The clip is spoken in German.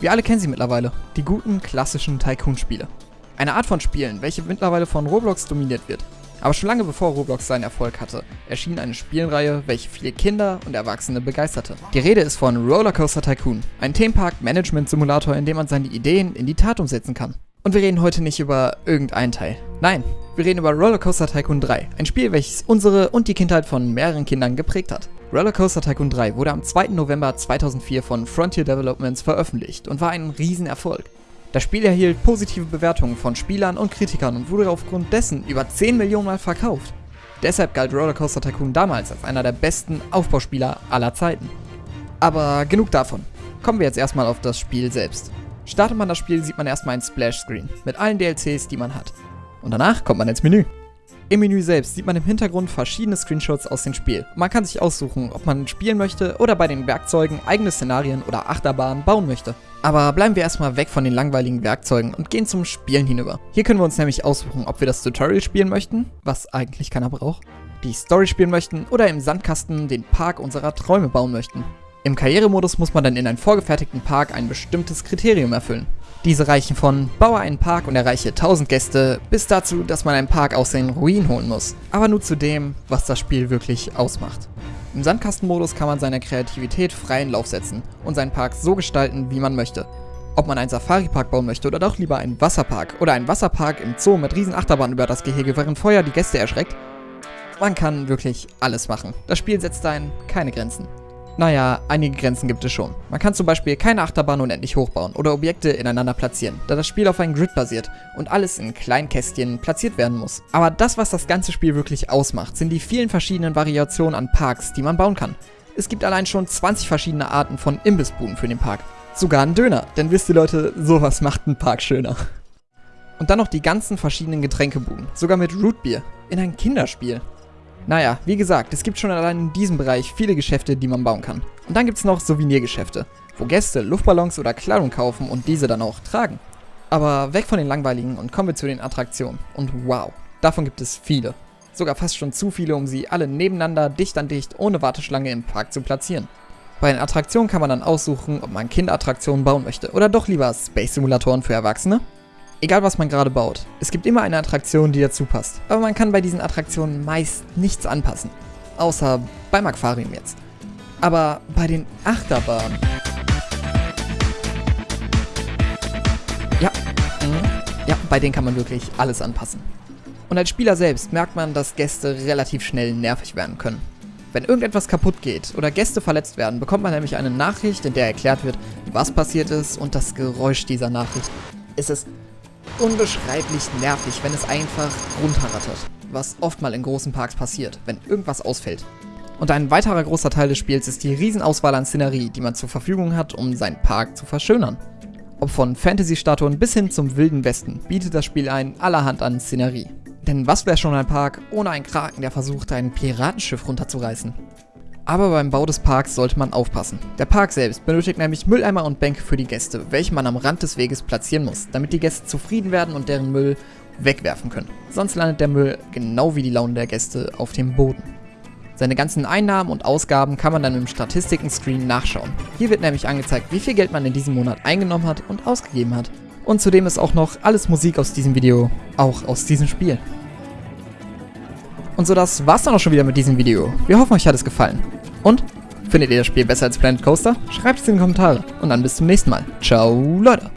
Wir alle kennen sie mittlerweile, die guten klassischen Tycoon-Spiele. Eine Art von Spielen, welche mittlerweile von Roblox dominiert wird. Aber schon lange bevor Roblox seinen Erfolg hatte, erschien eine Spielreihe, welche viele Kinder und Erwachsene begeisterte. Die Rede ist von Rollercoaster Tycoon, ein Themenpark-Management-Simulator, in dem man seine Ideen in die Tat umsetzen kann. Und wir reden heute nicht über irgendeinen Teil. Nein, wir reden über Rollercoaster Tycoon 3, ein Spiel, welches unsere und die Kindheit von mehreren Kindern geprägt hat. Rollercoaster Tycoon 3 wurde am 2. November 2004 von Frontier Developments veröffentlicht und war ein Riesenerfolg. Das Spiel erhielt positive Bewertungen von Spielern und Kritikern und wurde aufgrund dessen über 10 Millionen Mal verkauft. Deshalb galt Rollercoaster Tycoon damals als einer der besten Aufbauspieler aller Zeiten. Aber genug davon. Kommen wir jetzt erstmal auf das Spiel selbst. Startet man das Spiel, sieht man erstmal ein Splash-Screen mit allen DLCs, die man hat. Und danach kommt man ins Menü. Im Menü selbst sieht man im Hintergrund verschiedene Screenshots aus dem Spiel. Man kann sich aussuchen, ob man spielen möchte oder bei den Werkzeugen eigene Szenarien oder Achterbahnen bauen möchte. Aber bleiben wir erstmal weg von den langweiligen Werkzeugen und gehen zum Spielen hinüber. Hier können wir uns nämlich aussuchen, ob wir das Tutorial spielen möchten, was eigentlich keiner braucht, die Story spielen möchten oder im Sandkasten den Park unserer Träume bauen möchten. Im Karrieremodus muss man dann in einen vorgefertigten Park ein bestimmtes Kriterium erfüllen. Diese reichen von baue einen Park und erreiche 1000 Gäste bis dazu, dass man einen Park aus den Ruinen holen muss. Aber nur zu dem, was das Spiel wirklich ausmacht. Im Sandkastenmodus kann man seiner Kreativität freien Lauf setzen und seinen Park so gestalten, wie man möchte. Ob man einen Safari-Park bauen möchte oder doch lieber einen Wasserpark oder einen Wasserpark im Zoo mit riesen Achterbahn über das Gehege, während Feuer die Gäste erschreckt. Man kann wirklich alles machen. Das Spiel setzt ein keine Grenzen. Naja, einige Grenzen gibt es schon. Man kann zum Beispiel keine Achterbahn unendlich hochbauen oder Objekte ineinander platzieren, da das Spiel auf einem Grid basiert und alles in kleinen Kästchen platziert werden muss. Aber das, was das ganze Spiel wirklich ausmacht, sind die vielen verschiedenen Variationen an Parks, die man bauen kann. Es gibt allein schon 20 verschiedene Arten von Imbissbuden für den Park. Sogar ein Döner, denn wisst ihr Leute, sowas macht einen Park schöner. Und dann noch die ganzen verschiedenen Getränkebuden, sogar mit Rootbier, in ein Kinderspiel. Naja, wie gesagt, es gibt schon allein in diesem Bereich viele Geschäfte, die man bauen kann. Und dann gibt es noch Souvenirgeschäfte, wo Gäste Luftballons oder Kleidung kaufen und diese dann auch tragen. Aber weg von den langweiligen und kommen wir zu den Attraktionen. Und wow, davon gibt es viele. Sogar fast schon zu viele, um sie alle nebeneinander, dicht an dicht, ohne Warteschlange im Park zu platzieren. Bei den Attraktionen kann man dann aussuchen, ob man Kinderattraktionen bauen möchte oder doch lieber Space-Simulatoren für Erwachsene Egal was man gerade baut, es gibt immer eine Attraktion, die dazu passt. Aber man kann bei diesen Attraktionen meist nichts anpassen. Außer beim Aquarium jetzt. Aber bei den Achterbahnen... Ja, mhm. ja, bei denen kann man wirklich alles anpassen. Und als Spieler selbst merkt man, dass Gäste relativ schnell nervig werden können. Wenn irgendetwas kaputt geht oder Gäste verletzt werden, bekommt man nämlich eine Nachricht, in der erklärt wird, was passiert ist und das Geräusch dieser Nachricht. Es ist unbeschreiblich nervig, wenn es einfach runterrattert, was oft mal in großen Parks passiert, wenn irgendwas ausfällt. Und ein weiterer großer Teil des Spiels ist die Riesenauswahl an Szenerie, die man zur Verfügung hat, um seinen Park zu verschönern. Ob von Fantasy-Statuen bis hin zum Wilden Westen bietet das Spiel ein allerhand an Szenerie. Denn was wäre schon ein Park ohne einen Kraken, der versucht, ein Piratenschiff runterzureißen? Aber beim Bau des Parks sollte man aufpassen. Der Park selbst benötigt nämlich Mülleimer und Bänke für die Gäste, welche man am Rand des Weges platzieren muss, damit die Gäste zufrieden werden und deren Müll wegwerfen können. Sonst landet der Müll, genau wie die Laune der Gäste, auf dem Boden. Seine ganzen Einnahmen und Ausgaben kann man dann im Statistiken-Screen nachschauen. Hier wird nämlich angezeigt, wie viel Geld man in diesem Monat eingenommen hat und ausgegeben hat. Und zudem ist auch noch alles Musik aus diesem Video, auch aus diesem Spiel. Und so das war's dann auch schon wieder mit diesem Video. Wir hoffen, euch hat es gefallen. Und? Findet ihr das Spiel besser als Planet Coaster? Schreibt es in die Kommentare. Und dann bis zum nächsten Mal. Ciao, Leute.